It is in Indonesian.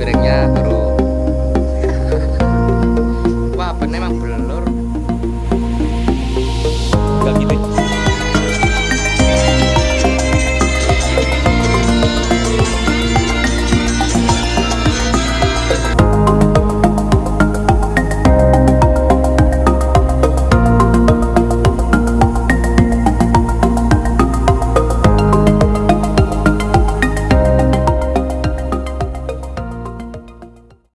piringnya